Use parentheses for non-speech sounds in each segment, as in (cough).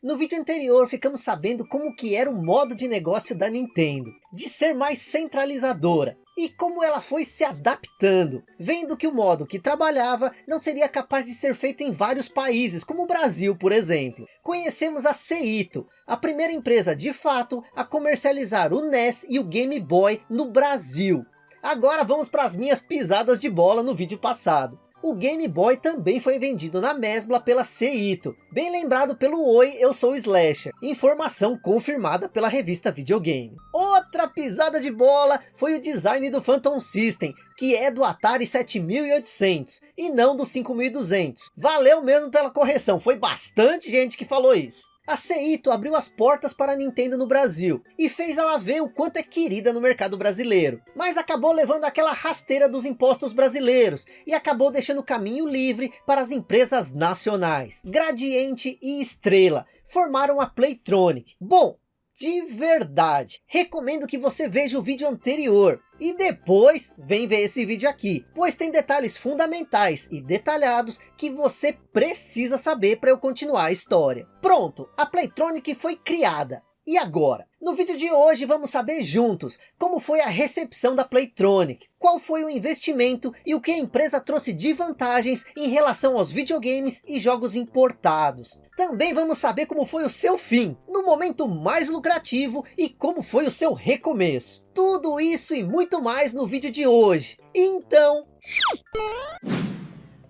No vídeo anterior ficamos sabendo como que era o modo de negócio da Nintendo, de ser mais centralizadora, e como ela foi se adaptando, vendo que o modo que trabalhava não seria capaz de ser feito em vários países, como o Brasil, por exemplo. Conhecemos a Seito, a primeira empresa de fato a comercializar o NES e o Game Boy no Brasil. Agora vamos para as minhas pisadas de bola no vídeo passado. O Game Boy também foi vendido na Mesbla pela Seito. Bem lembrado pelo Oi, eu sou Slasher. Informação confirmada pela revista Videogame. Outra pisada de bola foi o design do Phantom System, que é do Atari 7800 e não do 5200. Valeu mesmo pela correção, foi bastante gente que falou isso. A Seito abriu as portas para a Nintendo no Brasil e fez ela ver o quanto é querida no mercado brasileiro. Mas acabou levando aquela rasteira dos impostos brasileiros e acabou deixando o caminho livre para as empresas nacionais. Gradiente e Estrela formaram a Playtronic. Bom, de verdade. Recomendo que você veja o vídeo anterior. E depois, vem ver esse vídeo aqui. Pois tem detalhes fundamentais e detalhados que você precisa saber para eu continuar a história. Pronto, a Playtronic foi criada. E agora? No vídeo de hoje vamos saber juntos como foi a recepção da Playtronic, qual foi o investimento e o que a empresa trouxe de vantagens em relação aos videogames e jogos importados. Também vamos saber como foi o seu fim, no momento mais lucrativo e como foi o seu recomeço. Tudo isso e muito mais no vídeo de hoje. Então...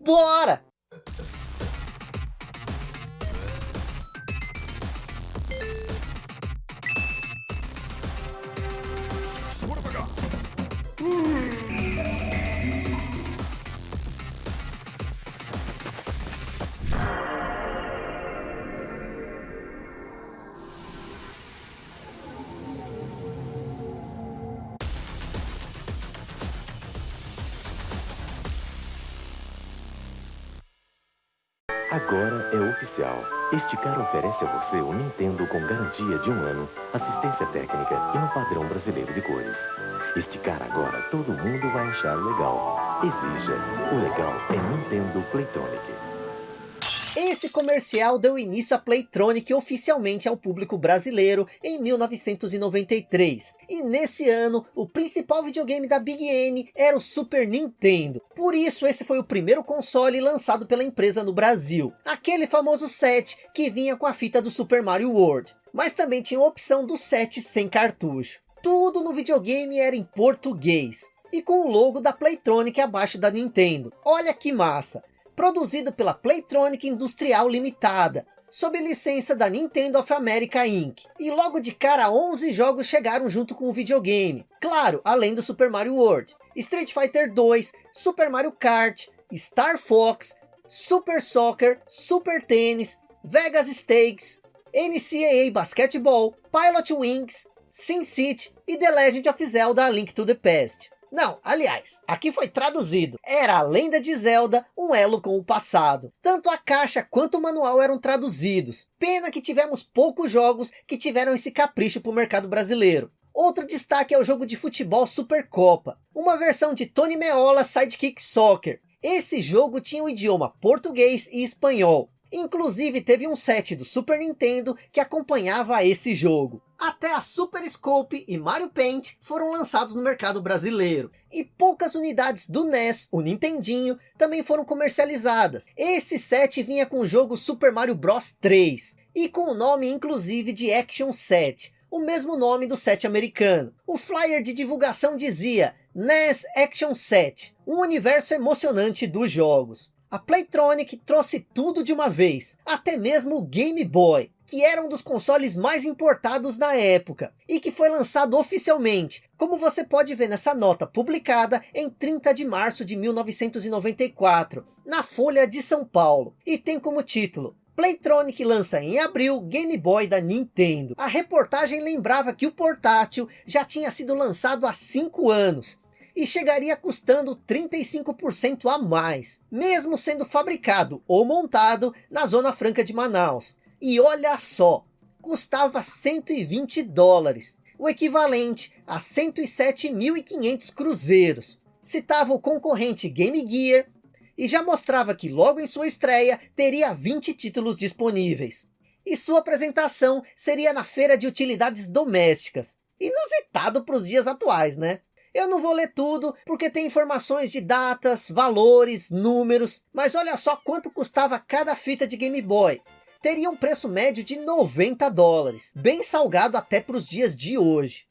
Bora! Oferece a você o Nintendo com garantia de um ano, assistência técnica e um padrão brasileiro de cores. Esticar agora todo mundo vai achar legal. Exija. O legal é Nintendo Playtonic. Esse comercial deu início à Playtronic oficialmente ao público brasileiro em 1993. E nesse ano, o principal videogame da Big N era o Super Nintendo. Por isso esse foi o primeiro console lançado pela empresa no Brasil. Aquele famoso set que vinha com a fita do Super Mario World. Mas também tinha a opção do set sem cartucho. Tudo no videogame era em português e com o logo da Playtronic abaixo da Nintendo. Olha que massa! Produzido pela Playtronic Industrial Limitada, sob licença da Nintendo of America Inc. E logo de cara 11 jogos chegaram junto com o videogame. Claro, além do Super Mario World. Street Fighter 2, Super Mario Kart, Star Fox, Super Soccer, Super Tennis, Vegas Stakes, NCAA Basketball, Pilot Wings, Sin City e The Legend of Zelda A Link to the Past. Não, aliás, aqui foi traduzido. Era a lenda de Zelda, um elo com o passado. Tanto a caixa quanto o manual eram traduzidos. Pena que tivemos poucos jogos que tiveram esse capricho para o mercado brasileiro. Outro destaque é o jogo de futebol Supercopa. Uma versão de Tony Meola Sidekick Soccer. Esse jogo tinha o idioma português e espanhol. Inclusive teve um set do Super Nintendo que acompanhava esse jogo. Até a Super Scope e Mario Paint foram lançados no mercado brasileiro. E poucas unidades do NES, o Nintendinho, também foram comercializadas. Esse set vinha com o jogo Super Mario Bros 3. E com o nome inclusive de Action Set. O mesmo nome do set americano. O flyer de divulgação dizia NES Action Set. Um universo emocionante dos jogos. A Playtronic trouxe tudo de uma vez, até mesmo o Game Boy, que era um dos consoles mais importados na época, e que foi lançado oficialmente, como você pode ver nessa nota publicada em 30 de março de 1994, na Folha de São Paulo, e tem como título Playtronic lança em abril Game Boy da Nintendo. A reportagem lembrava que o portátil já tinha sido lançado há 5 anos, e chegaria custando 35% a mais, mesmo sendo fabricado ou montado na Zona Franca de Manaus. E olha só, custava 120 dólares, o equivalente a 107.500 cruzeiros. Citava o concorrente Game Gear e já mostrava que logo em sua estreia teria 20 títulos disponíveis. e sua apresentação seria na feira de utilidades domésticas. Inusitado para os dias atuais, né? Eu não vou ler tudo, porque tem informações de datas, valores, números, mas olha só quanto custava cada fita de Game Boy. Teria um preço médio de 90 dólares, bem salgado até para os dias de hoje.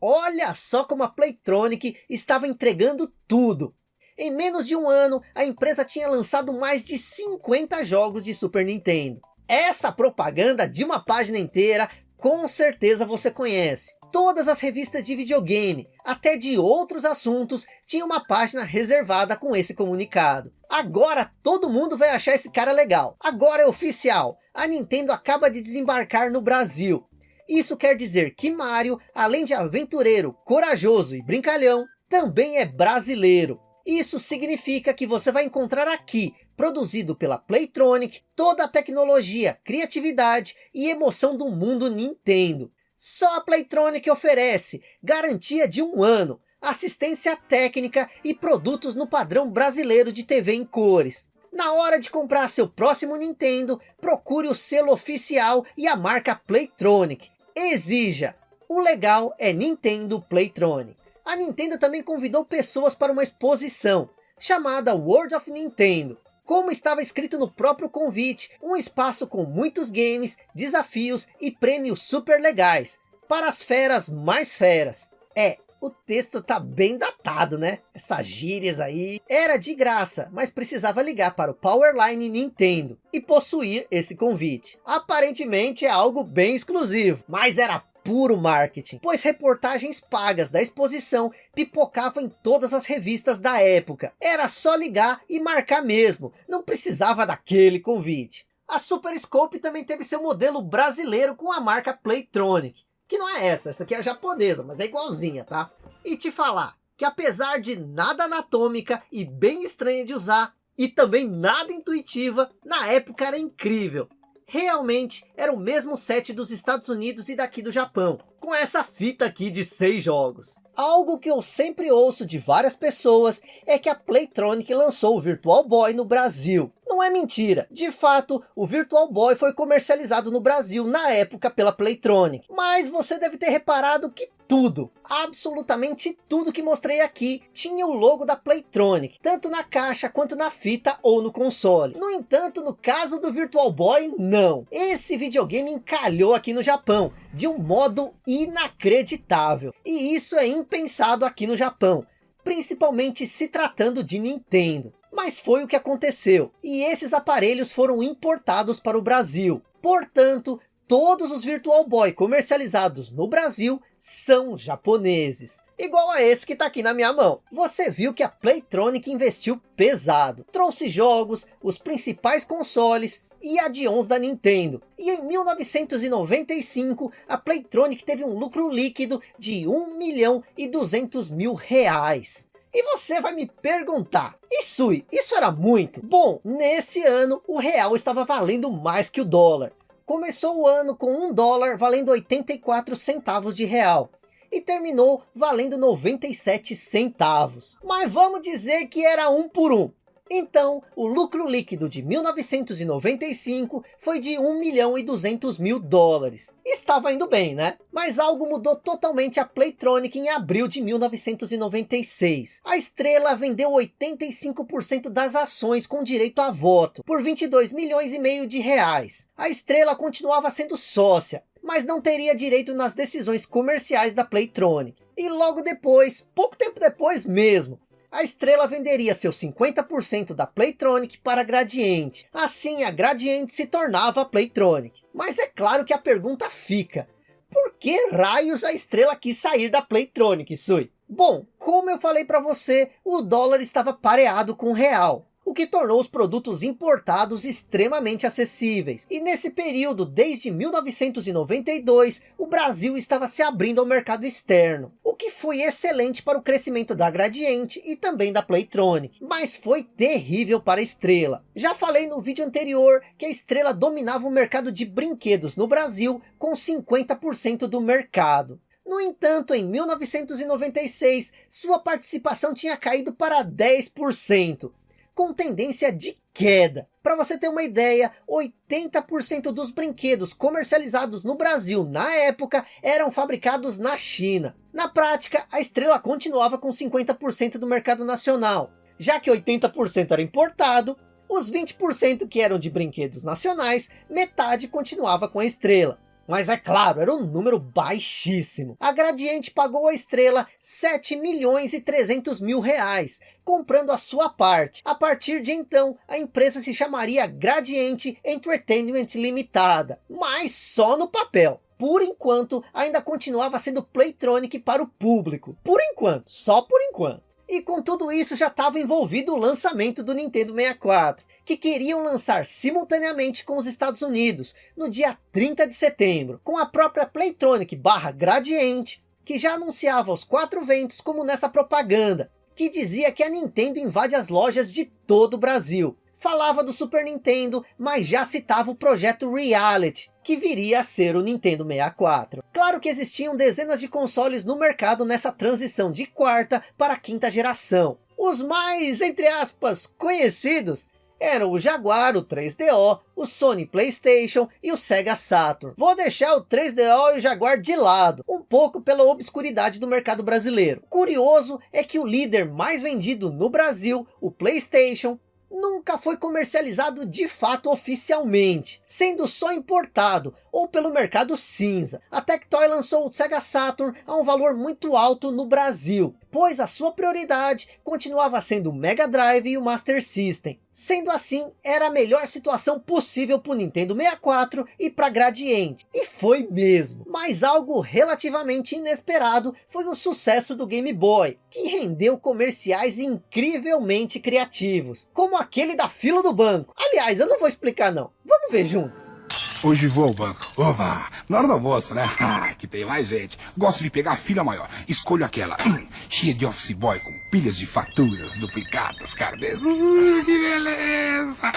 Olha só como a Playtronic estava entregando tudo. Em menos de um ano, a empresa tinha lançado mais de 50 jogos de Super Nintendo. Essa propaganda de uma página inteira, com certeza você conhece. Todas as revistas de videogame, até de outros assuntos, tinham uma página reservada com esse comunicado. Agora todo mundo vai achar esse cara legal. Agora é oficial. A Nintendo acaba de desembarcar no Brasil. Isso quer dizer que Mario, além de aventureiro, corajoso e brincalhão, também é brasileiro. Isso significa que você vai encontrar aqui, produzido pela Playtronic, toda a tecnologia, criatividade e emoção do mundo Nintendo. Só a Playtronic oferece garantia de um ano, assistência técnica e produtos no padrão brasileiro de TV em cores. Na hora de comprar seu próximo Nintendo, procure o selo oficial e a marca Playtronic. Exija! O legal é Nintendo Playtronic. A Nintendo também convidou pessoas para uma exposição, chamada World of Nintendo. Como estava escrito no próprio convite, um espaço com muitos games, desafios e prêmios super legais, para as feras mais feras. É, o texto tá bem datado, né? Essas gírias aí. Era de graça, mas precisava ligar para o Powerline Nintendo e possuir esse convite. Aparentemente é algo bem exclusivo, mas era puro marketing, pois reportagens pagas da exposição pipocavam em todas as revistas da época. Era só ligar e marcar mesmo, não precisava daquele convite. A Super Scope também teve seu modelo brasileiro com a marca Playtronic, que não é essa, essa aqui é japonesa, mas é igualzinha, tá? E te falar que apesar de nada anatômica e bem estranha de usar, e também nada intuitiva, na época era incrível realmente era o mesmo set dos Estados Unidos e daqui do Japão, com essa fita aqui de seis jogos. Algo que eu sempre ouço de várias pessoas é que a Playtronic lançou o Virtual Boy no Brasil. Não é mentira, de fato o Virtual Boy foi comercializado no Brasil na época pela Playtronic. Mas você deve ter reparado que tudo, absolutamente tudo que mostrei aqui tinha o logo da Playtronic, tanto na caixa quanto na fita ou no console. No entanto, no caso do Virtual Boy, não. Esse videogame encalhou aqui no Japão, de um modo inacreditável. E isso é impensado aqui no Japão, principalmente se tratando de Nintendo. Mas foi o que aconteceu, e esses aparelhos foram importados para o Brasil. Portanto, todos os Virtual Boy comercializados no Brasil são japoneses. Igual a esse que está aqui na minha mão. Você viu que a Playtronic investiu pesado. Trouxe jogos, os principais consoles e add-ons da Nintendo. E em 1995, a Playtronic teve um lucro líquido de 1 milhão e 200 mil reais. E você vai me perguntar, Isui, isso era muito? Bom, nesse ano o real estava valendo mais que o dólar. Começou o ano com um dólar valendo 84 centavos de real. E terminou valendo 97 centavos. Mas vamos dizer que era um por um. Então, o lucro líquido de 1995 foi de 1 milhão e 200 mil dólares. Estava indo bem, né? Mas algo mudou totalmente a Playtronic em abril de 1996. A Estrela vendeu 85% das ações com direito a voto, por 22 milhões e meio de reais. A Estrela continuava sendo sócia, mas não teria direito nas decisões comerciais da Playtronic. E logo depois, pouco tempo depois mesmo, a Estrela venderia seus 50% da Playtronic para a Gradiente. Assim, a Gradiente se tornava a Playtronic. Mas é claro que a pergunta fica, por que raios a Estrela quis sair da Playtronic, Sui? Bom, como eu falei para você, o dólar estava pareado com o real o que tornou os produtos importados extremamente acessíveis. E nesse período, desde 1992, o Brasil estava se abrindo ao mercado externo, o que foi excelente para o crescimento da Gradiente e também da Playtronic, mas foi terrível para a Estrela. Já falei no vídeo anterior que a Estrela dominava o mercado de brinquedos no Brasil com 50% do mercado. No entanto, em 1996, sua participação tinha caído para 10%, com tendência de queda. Para você ter uma ideia, 80% dos brinquedos comercializados no Brasil na época eram fabricados na China. Na prática, a Estrela continuava com 50% do mercado nacional. Já que 80% era importado, os 20% que eram de brinquedos nacionais, metade continuava com a Estrela. Mas é claro, era um número baixíssimo. A Gradiente pagou a estrela 7 milhões e 300 mil reais, comprando a sua parte. A partir de então, a empresa se chamaria Gradiente Entertainment Limitada, mas só no papel. Por enquanto, ainda continuava sendo Playtronic para o público. Por enquanto, só por enquanto. E com tudo isso já estava envolvido o lançamento do Nintendo 64 que queriam lançar simultaneamente com os Estados Unidos, no dia 30 de setembro, com a própria Playtronic barra Gradiente, que já anunciava os quatro ventos como nessa propaganda, que dizia que a Nintendo invade as lojas de todo o Brasil. Falava do Super Nintendo, mas já citava o projeto Reality, que viria a ser o Nintendo 64. Claro que existiam dezenas de consoles no mercado nessa transição de quarta para quinta geração. Os mais, entre aspas, conhecidos eram o Jaguar, o 3DO, o Sony Playstation e o Sega Saturn. Vou deixar o 3DO e o Jaguar de lado, um pouco pela obscuridade do mercado brasileiro. Curioso é que o líder mais vendido no Brasil, o Playstation, nunca foi comercializado de fato oficialmente, sendo só importado ou pelo mercado cinza. A Tectoy lançou o Sega Saturn a um valor muito alto no Brasil, pois a sua prioridade continuava sendo o Mega Drive e o Master System. Sendo assim, era a melhor situação possível para o Nintendo 64 e para Gradiente. E foi mesmo. Mas algo relativamente inesperado foi o sucesso do Game Boy, que rendeu comerciais incrivelmente criativos, como aquele da fila do banco. Aliás, eu não vou explicar não. Vamos ver juntos. Hoje vou ao banco. Opa, na hora do almoço, né? (laughs) Ah, que tem mais gente. Gosto de pegar a fila maior. Escolho aquela hum, cheia de office boy com pilhas de faturas, duplicadas, carnês. Uh, que beleza!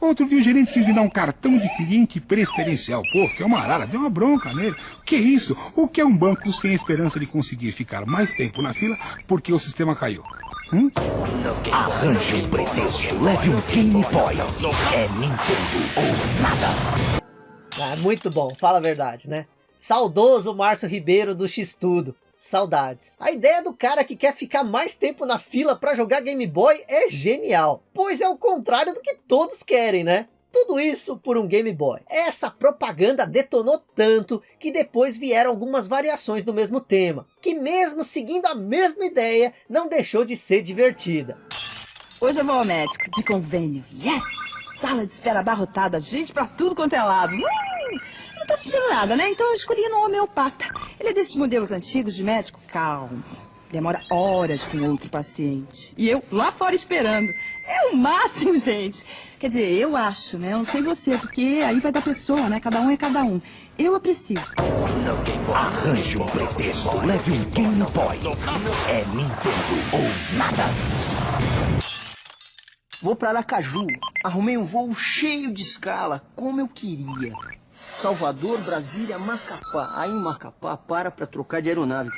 Outro dia o gerente quis me dar um cartão de cliente preferencial. Pô, que é uma arara, deu uma bronca nele. Que isso? O que é um banco sem esperança de conseguir ficar mais tempo na fila porque o sistema caiu? Hum? Arranje um pretexto, leve um Game Boy. É Nintendo ou nada. Ah, muito bom, fala a verdade, né? Saudoso Márcio Ribeiro do X-Tudo. Saudades. A ideia do cara que quer ficar mais tempo na fila para jogar Game Boy é genial. Pois é o contrário do que todos querem, né? Tudo isso por um Game Boy. Essa propaganda detonou tanto que depois vieram algumas variações do mesmo tema. Que mesmo seguindo a mesma ideia, não deixou de ser divertida. Hoje eu vou ao médico, de convênio. Yes! Sala de espera abarrotada, gente pra tudo quanto é lado. Hum, sentindo nada, né? Então eu escolhi no homeopata. Ele é desses modelos antigos de médico calmo. Demora horas com outro paciente. E eu lá fora esperando. É o máximo, (laughs) gente. Quer dizer, eu acho, né? Eu não sei você, porque aí vai da pessoa, né? Cada um é cada um. Eu aprecio. Arranje um pretexto, leve um Game Boy. É Nintendo ou nada. Vou para Aracaju. Arrumei um voo cheio de escala, como eu queria. Salvador, Brasília, Macapá. Aí em Macapá para para trocar de aeronave.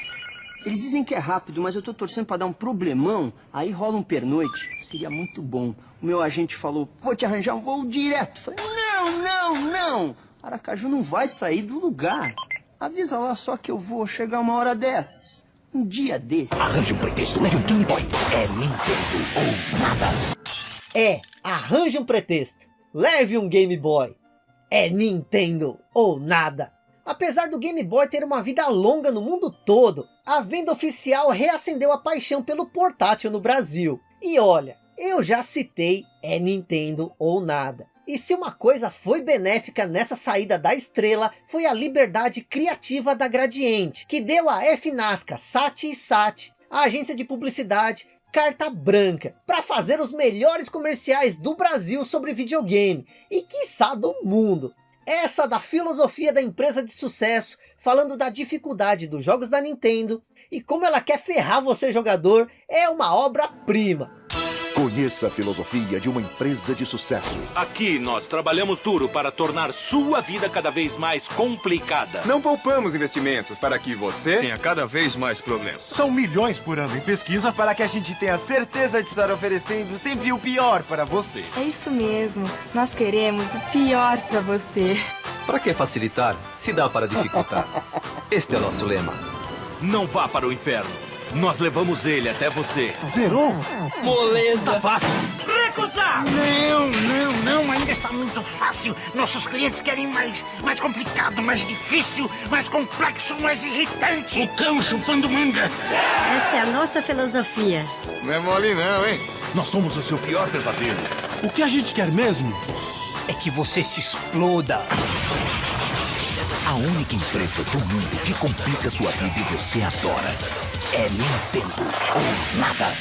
Eles dizem que é rápido, mas eu tô torcendo para dar um problemão. Aí rola um pernoite. Seria muito bom. O meu agente falou, vou te arranjar um voo direto. Falei, não, não, não. Aracaju não vai sair do lugar. Avisa lá só que eu vou chegar uma hora dessas. Um dia desses. Arranje um pretexto, leve um Game Boy. É Nintendo ou nada. É, arranje um pretexto. Leve um Game Boy. É Nintendo ou nada. Apesar do Game Boy ter uma vida longa no mundo todo, a venda oficial reacendeu a paixão pelo portátil no Brasil. E olha, eu já citei é Nintendo ou nada. E se uma coisa foi benéfica nessa saída da estrela, foi a liberdade criativa da Gradiente, que deu a FNASCA, SAT e SAT, a agência de publicidade, carta branca para fazer os melhores comerciais do Brasil sobre videogame e quiçá do mundo. Essa da filosofia da empresa de sucesso, falando da dificuldade dos jogos da Nintendo e como ela quer ferrar você jogador, é uma obra-prima. Conheça a filosofia de uma empresa de sucesso. Aqui nós trabalhamos duro para tornar sua vida cada vez mais complicada. Não poupamos investimentos para que você tenha cada vez mais problemas. São milhões por ano em pesquisa para que a gente tenha certeza de estar oferecendo sempre o pior para você. É isso mesmo. Nós queremos o pior para você. Para que facilitar, se dá para dificultar. (laughs) Este é o nosso lema. Não vá para o inferno. Nós levamos ele até você. Zerou? Moleza. Tá fácil. Recusar! Não, não, não. Ainda está muito fácil. Nossos clientes querem mais, mais complicado, mais difícil, mais complexo, mais irritante. O cão chupando manga. Essa é a nossa filosofia. Não é mole não, hein? Nós somos o seu pior pesadelo. O que a gente quer mesmo é que você se exploda. A única empresa do mundo que complica sua vida e você adora é Nintendo ou nada.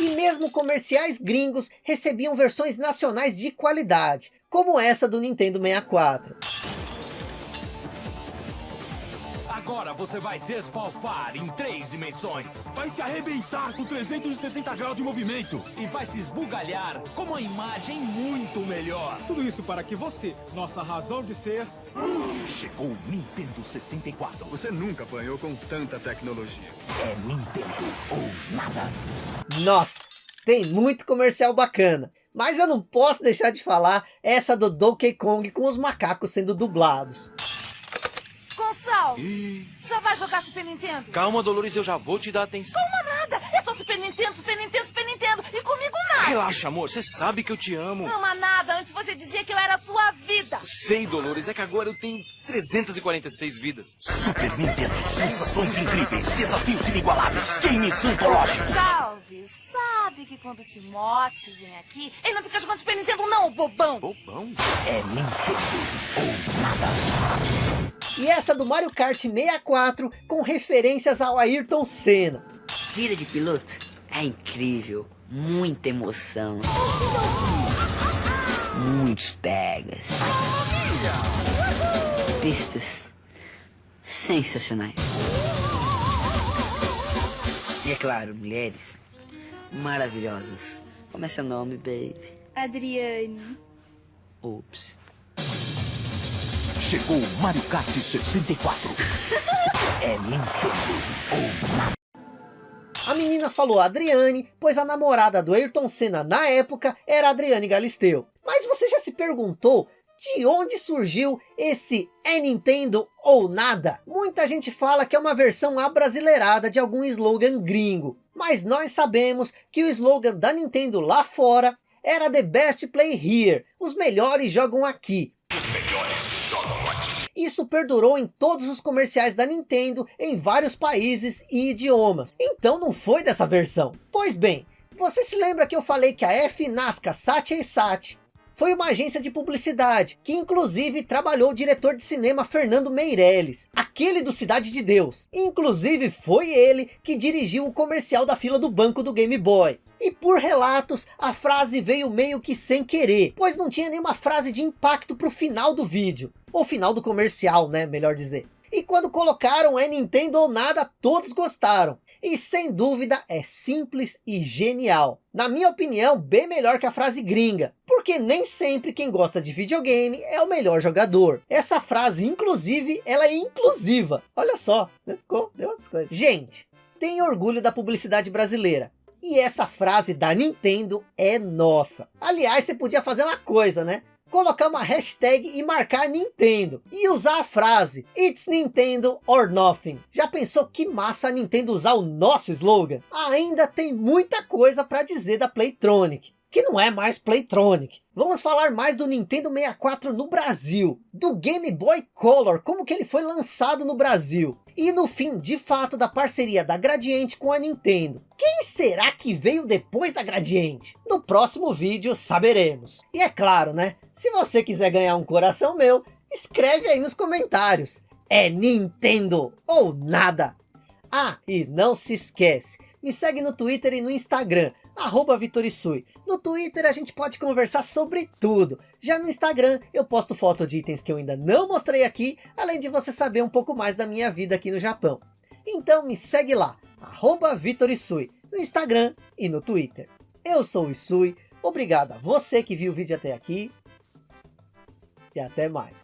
E mesmo comerciais gringos recebiam versões nacionais de qualidade, como essa do Nintendo 64. Agora você vai se esfalfar em três dimensões. Vai se arrebentar com 360 graus de movimento. E vai se esbugalhar com uma imagem muito melhor. Tudo isso para que você, nossa razão de ser... Chegou o Nintendo 64. Você nunca apanhou com tanta tecnologia. É Nintendo ou nada. Nossa, tem muito comercial bacana. Mas eu não posso deixar de falar essa do Donkey Kong com os macacos sendo dublados. Gonçalo, já vai jogar Super Nintendo? Calma, Dolores, eu já vou te dar atenção. Calma nada, é só Super Nintendo, Super Nintendo, Super Nintendo. E comigo nada. Relaxa, amor, você sabe que eu te amo. Não ama nada, antes você dizia que eu era a sua vida. Sei, Dolores, é que agora eu tenho 346 vidas. Super Nintendo, sensações incríveis, desafios inigualáveis, games antológicos. Salve, sabe que quando o Timote vem aqui, ele não fica jogando Super Nintendo não, bobão. Bobão? É Nintendo ou nada. E essa do Mario Kart 64 com referências ao Ayrton Senna. Vida de piloto é incrível, muita emoção. Muitos pegas. Pistas sensacionais. E é claro, mulheres maravilhosas. Como é seu nome, baby? Adriane. Ups. Chegou o Mario Kart 64. é Nintendo ou nada. A menina falou Adriane, pois a namorada do Ayrton Senna na época era Adriane Galisteu. Mas você já se perguntou de onde surgiu esse é Nintendo ou nada? Muita gente fala que é uma versão abrasileirada de algum slogan gringo. Mas nós sabemos que o slogan da Nintendo lá fora era The Best Play Here. Os melhores jogam aqui. Isso perdurou em todos os comerciais da Nintendo em vários países e idiomas. Então não foi dessa versão. Pois bem, você se lembra que eu falei que a F Nasca Saatchi Sat foi uma agência de publicidade, que inclusive trabalhou o diretor de cinema Fernando Meirelles, aquele do Cidade de Deus. Inclusive foi ele que dirigiu o comercial da fila do banco do Game Boy. E por relatos, a frase veio meio que sem querer, pois não tinha nenhuma frase de impacto para o final do vídeo. Ou final do comercial, né, melhor dizer. E quando colocaram é Nintendo ou nada, todos gostaram. E sem dúvida é simples e genial. Na minha opinião, bem melhor que a frase gringa. Porque nem sempre quem gosta de videogame é o melhor jogador. Essa frase, inclusive, ela é inclusiva. Olha só, né? ficou, deu umas coisas. Gente, tem orgulho da publicidade brasileira. E essa frase da Nintendo é nossa. Aliás, você podia fazer uma coisa, né? Colocar uma hashtag e marcar Nintendo. E usar a frase It's Nintendo or Nothing. Já pensou que massa a Nintendo usar o nosso slogan? Ainda tem muita coisa para dizer da Playtronic. Que não é mais Playtronic. Vamos falar mais do Nintendo 64 no Brasil. Do Game Boy Color, como que ele foi lançado no Brasil. E no fim, de fato, da parceria da Gradiente com a Nintendo. Quem será que veio depois da Gradiente? No próximo vídeo saberemos. E é claro, né? Se você quiser ganhar um coração meu, escreve aí nos comentários. É Nintendo ou nada. Ah, e não se esquece, me segue no Twitter e no Instagram, arroba Vitorisui. No Twitter a gente pode conversar sobre tudo. Já no Instagram eu posto foto de itens que eu ainda não mostrei aqui, além de você saber um pouco mais da minha vida aqui no Japão. Então me segue lá, arroba Vitorisui. no Instagram e no Twitter. Eu sou o Isui, obrigado a você que viu o vídeo até aqui e até mais.